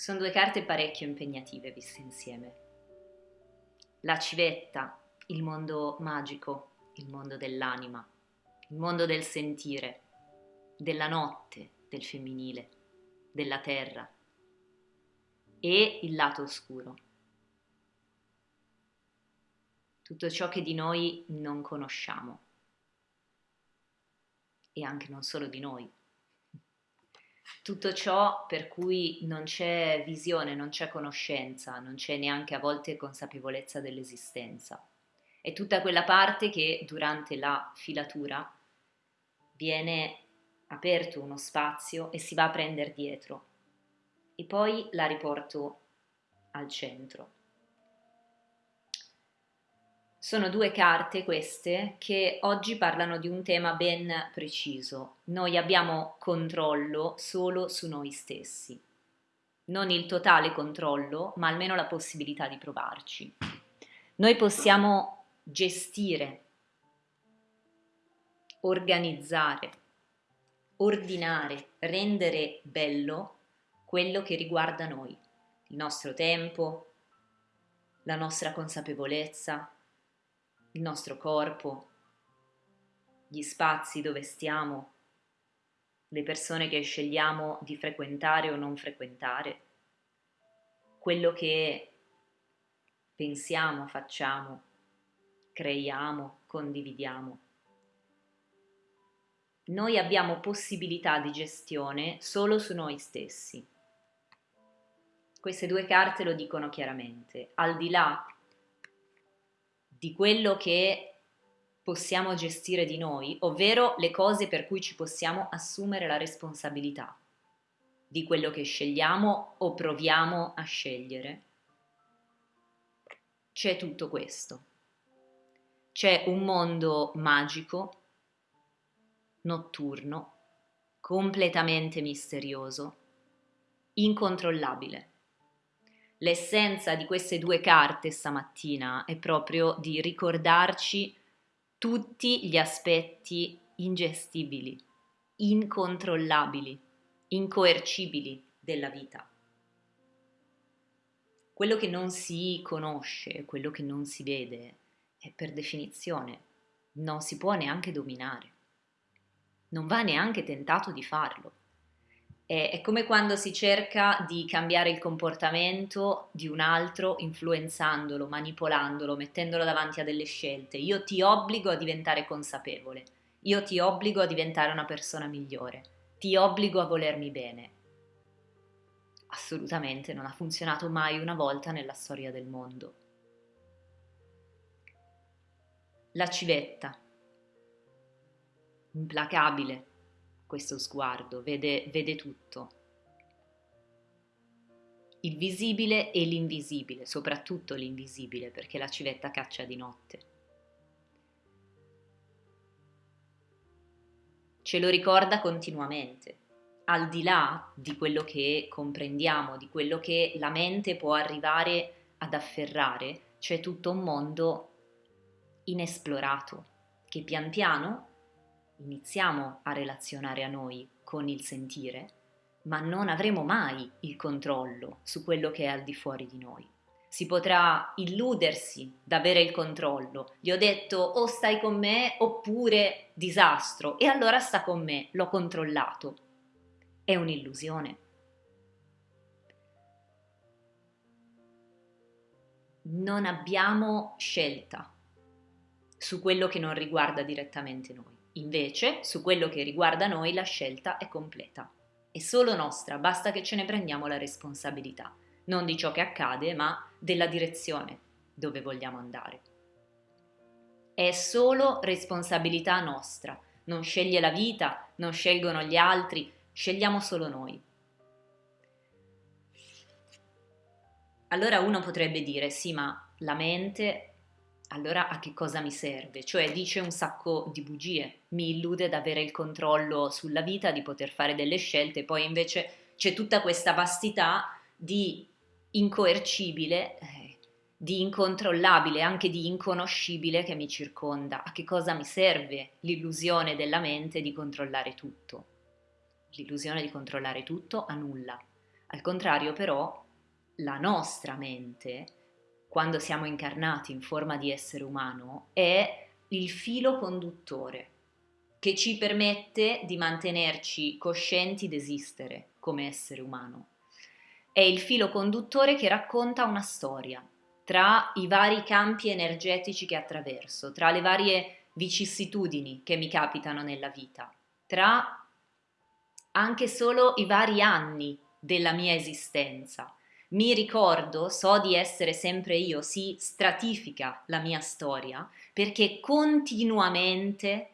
Sono due carte parecchio impegnative viste insieme. La civetta, il mondo magico, il mondo dell'anima, il mondo del sentire, della notte, del femminile, della terra e il lato oscuro. Tutto ciò che di noi non conosciamo e anche non solo di noi tutto ciò per cui non c'è visione, non c'è conoscenza, non c'è neanche a volte consapevolezza dell'esistenza. È tutta quella parte che durante la filatura viene aperto uno spazio e si va a prendere dietro e poi la riporto al centro. Sono due carte queste che oggi parlano di un tema ben preciso. Noi abbiamo controllo solo su noi stessi. Non il totale controllo, ma almeno la possibilità di provarci. Noi possiamo gestire, organizzare, ordinare, rendere bello quello che riguarda noi, il nostro tempo, la nostra consapevolezza, il nostro corpo, gli spazi dove stiamo, le persone che scegliamo di frequentare o non frequentare, quello che pensiamo, facciamo, creiamo, condividiamo. Noi abbiamo possibilità di gestione solo su noi stessi. Queste due carte lo dicono chiaramente, al di là di quello che possiamo gestire di noi, ovvero le cose per cui ci possiamo assumere la responsabilità di quello che scegliamo o proviamo a scegliere. C'è tutto questo. C'è un mondo magico, notturno, completamente misterioso, incontrollabile l'essenza di queste due carte stamattina è proprio di ricordarci tutti gli aspetti ingestibili, incontrollabili, incoercibili della vita. Quello che non si conosce, quello che non si vede, è per definizione non si può neanche dominare. Non va neanche tentato di farlo. È, come quando si cerca di cambiare il comportamento di un altro influenzandolo, manipolandolo, mettendolo davanti a delle scelte. Io ti obbligo a diventare consapevole, io ti obbligo a diventare una persona migliore, ti obbligo a volermi bene. Assolutamente non ha funzionato mai una volta nella storia del mondo. La civetta, implacabile, questo sguardo, vede, vede tutto. Il visibile e l'invisibile, soprattutto l'invisibile, perché la civetta caccia di notte. Ce lo ricorda continuamente, al di là di quello che comprendiamo, di quello che la mente può arrivare ad afferrare, c'è tutto un mondo inesplorato che pian piano iniziamo a relazionare a noi con il sentire, ma non avremo mai il controllo su quello che è al di fuori di noi. Si potrà illudersi d'avere il controllo. Gli ho detto o stai con me oppure disastro e allora sta con me, l'ho controllato. È un'illusione. Non abbiamo scelta su quello che non riguarda direttamente noi. Invece, su quello che riguarda noi, la scelta è completa. È solo nostra, basta che ce ne prendiamo la responsabilità, non di ciò che accade, ma della direzione dove vogliamo andare. È solo responsabilità nostra, non sceglie la vita, non scelgono gli altri, scegliamo solo noi. Allora uno potrebbe dire, sì, ma la mente allora a che cosa mi serve? Cioè dice un sacco di bugie, mi illude di avere il controllo sulla vita, di poter fare delle scelte, poi invece c'è tutta questa vastità di incoercibile, eh, di incontrollabile, anche di inconoscibile che mi circonda. A che cosa mi serve l'illusione della mente di controllare tutto? L'illusione di controllare tutto a nulla. Al contrario però, la nostra mente, quando siamo incarnati in forma di essere umano, è il filo conduttore che ci permette di mantenerci coscienti d'esistere come essere umano. È il filo conduttore che racconta una storia tra i vari campi energetici che attraverso, tra le varie vicissitudini che mi capitano nella vita, tra anche solo i vari anni della mia esistenza. Mi ricordo, so di essere sempre io, si stratifica la mia storia perché continuamente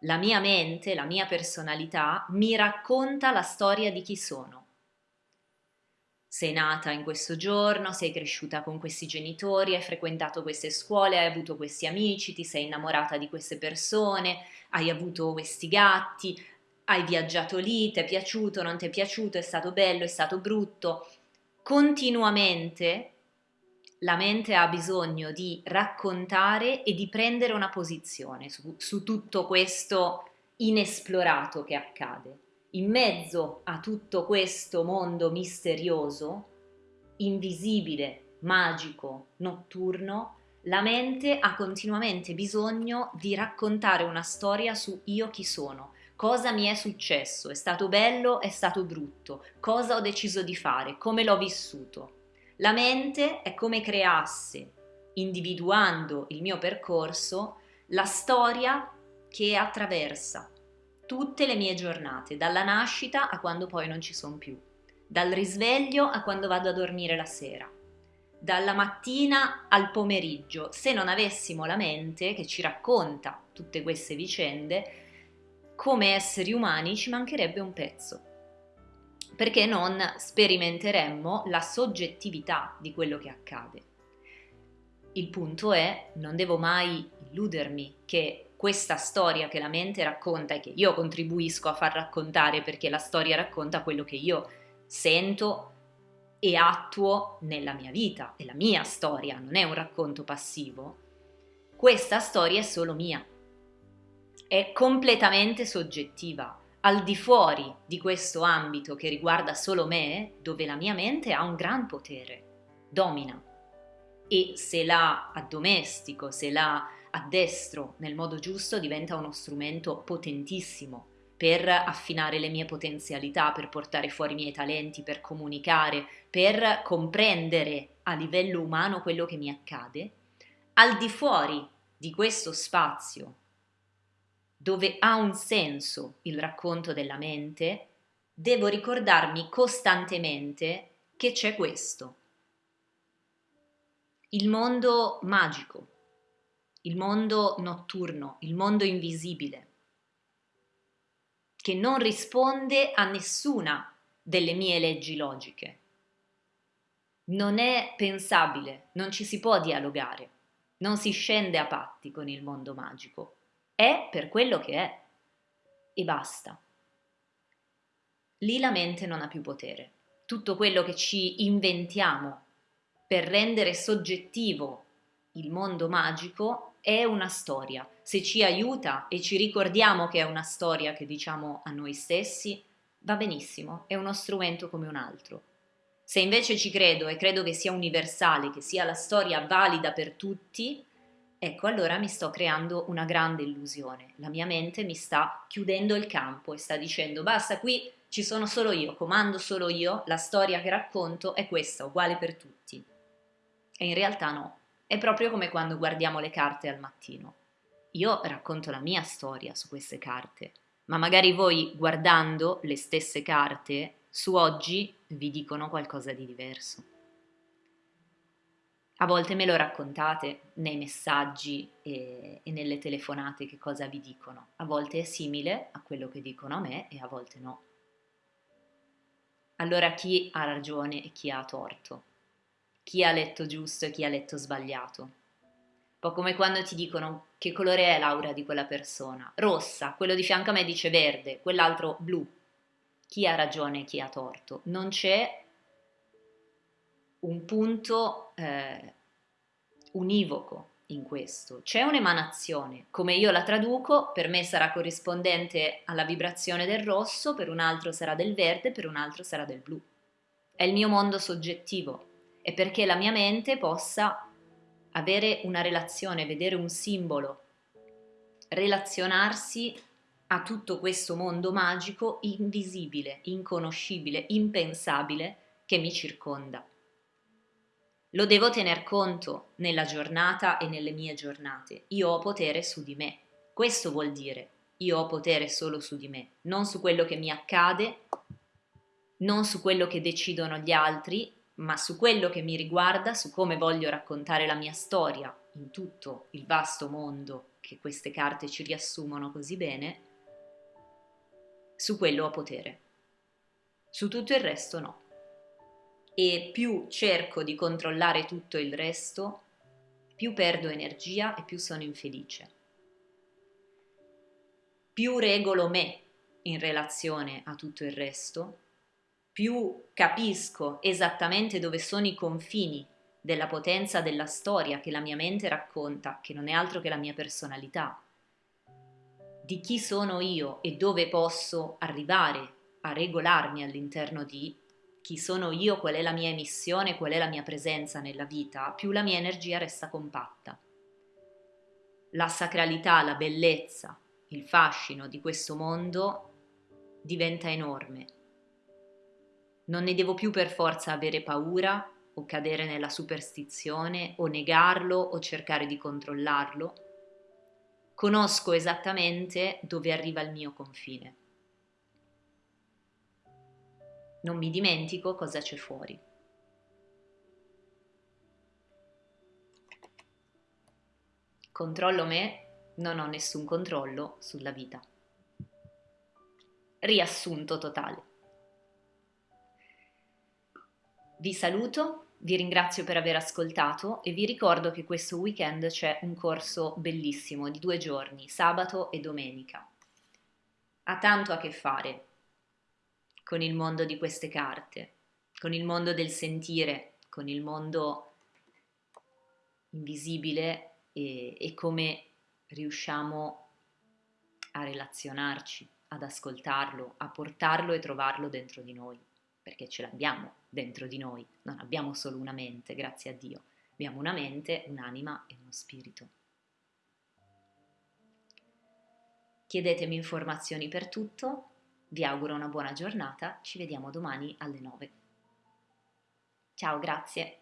la mia mente, la mia personalità mi racconta la storia di chi sono. Sei nata in questo giorno, sei cresciuta con questi genitori, hai frequentato queste scuole, hai avuto questi amici, ti sei innamorata di queste persone, hai avuto questi gatti, hai viaggiato lì, ti è piaciuto, non ti è piaciuto, è stato bello, è stato brutto. Continuamente la mente ha bisogno di raccontare e di prendere una posizione su, su tutto questo inesplorato che accade. In mezzo a tutto questo mondo misterioso, invisibile, magico, notturno, la mente ha continuamente bisogno di raccontare una storia su io chi sono, cosa mi è successo, è stato bello, è stato brutto, cosa ho deciso di fare, come l'ho vissuto. La mente è come creasse, individuando il mio percorso, la storia che attraversa tutte le mie giornate, dalla nascita a quando poi non ci sono più, dal risveglio a quando vado a dormire la sera, dalla mattina al pomeriggio. Se non avessimo la mente che ci racconta tutte queste vicende, come esseri umani ci mancherebbe un pezzo, perché non sperimenteremmo la soggettività di quello che accade. Il punto è, non devo mai illudermi che questa storia che la mente racconta e che io contribuisco a far raccontare perché la storia racconta quello che io sento e attuo nella mia vita, è la mia storia, non è un racconto passivo. Questa storia è solo mia, è completamente soggettiva. Al di fuori di questo ambito che riguarda solo me, dove la mia mente ha un gran potere, domina. E se la addomestico, se la addestro nel modo giusto, diventa uno strumento potentissimo per affinare le mie potenzialità, per portare fuori i miei talenti, per comunicare, per comprendere a livello umano quello che mi accade. Al di fuori di questo spazio dove ha un senso il racconto della mente, devo ricordarmi costantemente che c'è questo. Il mondo magico, il mondo notturno, il mondo invisibile, che non risponde a nessuna delle mie leggi logiche. Non è pensabile, non ci si può dialogare, non si scende a patti con il mondo magico è per quello che è e basta. Lì la mente non ha più potere. Tutto quello che ci inventiamo per rendere soggettivo il mondo magico è una storia. Se ci aiuta e ci ricordiamo che è una storia che diciamo a noi stessi, va benissimo, è uno strumento come un altro. Se invece ci credo e credo che sia universale, che sia la storia valida per tutti, Ecco, allora mi sto creando una grande illusione. La mia mente mi sta chiudendo il campo e sta dicendo basta, qui ci sono solo io, comando solo io, la storia che racconto è questa, uguale per tutti. E in realtà no, è proprio come quando guardiamo le carte al mattino. Io racconto la mia storia su queste carte, ma magari voi guardando le stesse carte su oggi vi dicono qualcosa di diverso. A volte me lo raccontate nei messaggi e, e, nelle telefonate che cosa vi dicono. A volte è simile a quello che dicono a me e a volte no. Allora chi ha ragione e chi ha torto? Chi ha letto giusto e chi ha letto sbagliato? Un po' come quando ti dicono che colore è l'aura di quella persona. Rossa, quello di fianco a me dice verde, quell'altro blu. Chi ha ragione e chi ha torto? Non c'è un punto eh, univoco in questo. C'è un'emanazione, come io la traduco, per me sarà corrispondente alla vibrazione del rosso, per un altro sarà del verde, per un altro sarà del blu. è il mio mondo soggettivo e perché la mia mente possa avere una relazione, vedere un simbolo, relazionarsi a tutto questo mondo magico invisibile, inconoscibile, impensabile che mi circonda. Lo devo tener conto nella giornata e nelle mie giornate. Io ho potere su di me. Questo vuol dire io ho potere solo su di me, non su quello che mi accade, non su quello che decidono gli altri, ma su quello che mi riguarda, su come voglio raccontare la mia storia in tutto il vasto mondo che queste carte ci riassumono così bene, su quello ho potere. Su tutto il resto no. E più cerco di controllare tutto il resto, più perdo energia e più sono infelice. Più regolo me in relazione a tutto il resto, più capisco esattamente dove sono i confini della potenza della storia che la mia mente racconta, che non è altro che la mia personalità, di chi sono io e dove posso arrivare a regolarmi all'interno di chi sono io, qual è la mia emissione, qual è la mia presenza nella vita, più la mia energia resta compatta. La sacralità, la bellezza, il fascino di questo mondo diventa enorme non ne devo più per forza avere paura o cadere nella superstizione o negarlo o cercare di controllarlo. Conosco esattamente dove arriva il mio confine. Non mi dimentico cosa c'è fuori. Controllo me, non ho nessun controllo sulla vita. Riassunto totale. Vi saluto, vi ringrazio per aver ascoltato e vi ricordo che questo weekend c'è un corso bellissimo di due giorni, sabato e domenica. Ha tanto a che fare con il mondo di queste carte, con il mondo del sentire, con il mondo invisibile e, e come riusciamo a relazionarci, ad ascoltarlo, a portarlo e trovarlo dentro di noi perché ce l'abbiamo dentro di noi, non abbiamo solo una mente, grazie a Dio, abbiamo una mente, un'anima e uno spirito. Chiedetemi informazioni per tutto, vi auguro una buona giornata, ci vediamo domani alle 9. Ciao, grazie.